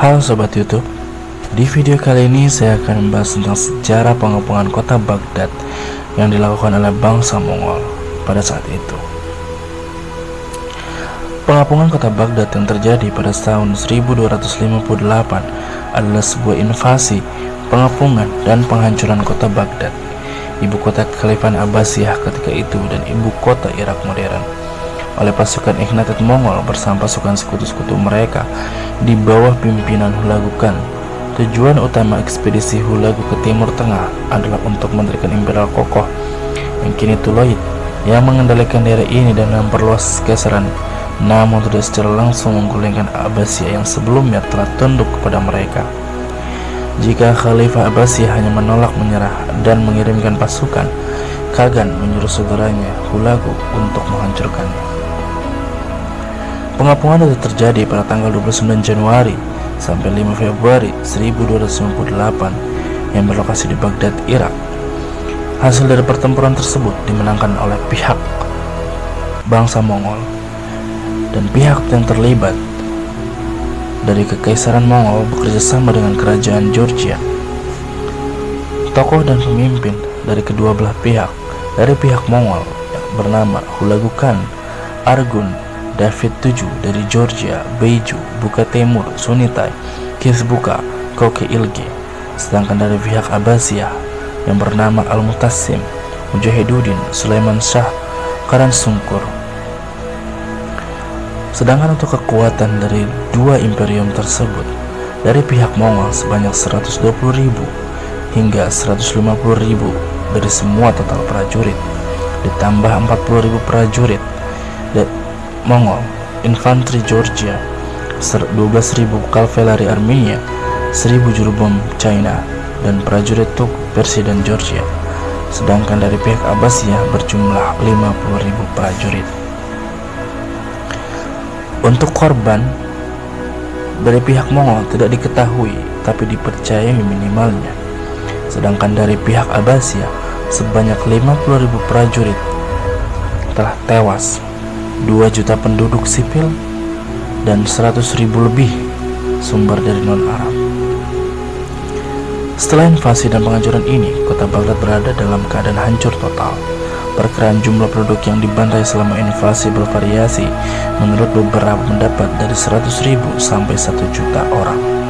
Halo Sobat Youtube Di video kali ini saya akan membahas tentang sejarah pengepungan kota Baghdad Yang dilakukan oleh bangsa Mongol pada saat itu. Pengapungan kota Baghdad yang terjadi pada tahun 1258 adalah sebuah invasi, pengepungan, dan penghancuran kota Baghdad. Ibu kota Kekhalifahan Abbasiyah ketika itu dan ibu kota Irak modern oleh pasukan Ikhnatet Mongol bersama pasukan sekutu-sekutu mereka di bawah pimpinan Hulagu Khan. Tujuan utama ekspedisi Hulagu ke Timur Tengah adalah untuk mendirikan imperial kokoh yang kini Tuloid yang mengendalikan daerah ini dan memperluas keseran namun tidak secara langsung menggulingkan Abbasiyah yang sebelumnya telah tunduk kepada mereka. Jika Khalifah Abbasiyah hanya menolak menyerah dan mengirimkan pasukan, Kagan menyuruh saudaranya Hulagu untuk menghancurkannya. Pengapungan itu terjadi pada tanggal 29 Januari sampai 5 Februari 1298 yang berlokasi di Baghdad, Irak. Hasil dari pertempuran tersebut dimenangkan oleh pihak bangsa Mongol dan pihak yang terlibat dari Kekaisaran Mongol bekerja sama dengan kerajaan Georgia. Tokoh dan pemimpin dari kedua belah pihak dari pihak Mongol yang bernama Hulagu Khan, Argun, David 7 dari Georgia, Beiju, Buka Timur, Sunitai, Kisbuka, Koke Ilge. Sedangkan dari pihak Abbasiyah yang bernama Al-Mutassim, Mujahidudin, Sulaiman Shah, Karan Sungkur. Sedangkan untuk kekuatan dari dua imperium tersebut, dari pihak Mongol sebanyak 120.000 hingga 150.000 dari semua total prajurit, ditambah 40.000 prajurit Mongol, infanteri Georgia, 12.000 kavaleri Armenia, 1.000 juru bom China, dan prajurit Tuk, Persia dan Georgia. Sedangkan dari pihak Abbasiyah berjumlah 50.000 prajurit. Untuk korban dari pihak Mongol tidak diketahui, tapi dipercayai minimalnya. Sedangkan dari pihak Abbasiyah sebanyak 50.000 prajurit telah tewas 2 juta penduduk sipil dan 100 ribu lebih sumber dari non-Arab. Setelah invasi dan penghancuran ini, kota Baghdad berada dalam keadaan hancur total. Perkiraan jumlah penduduk yang dibantai selama invasi bervariasi menurut beberapa pendapat dari 100 ribu sampai 1 juta orang.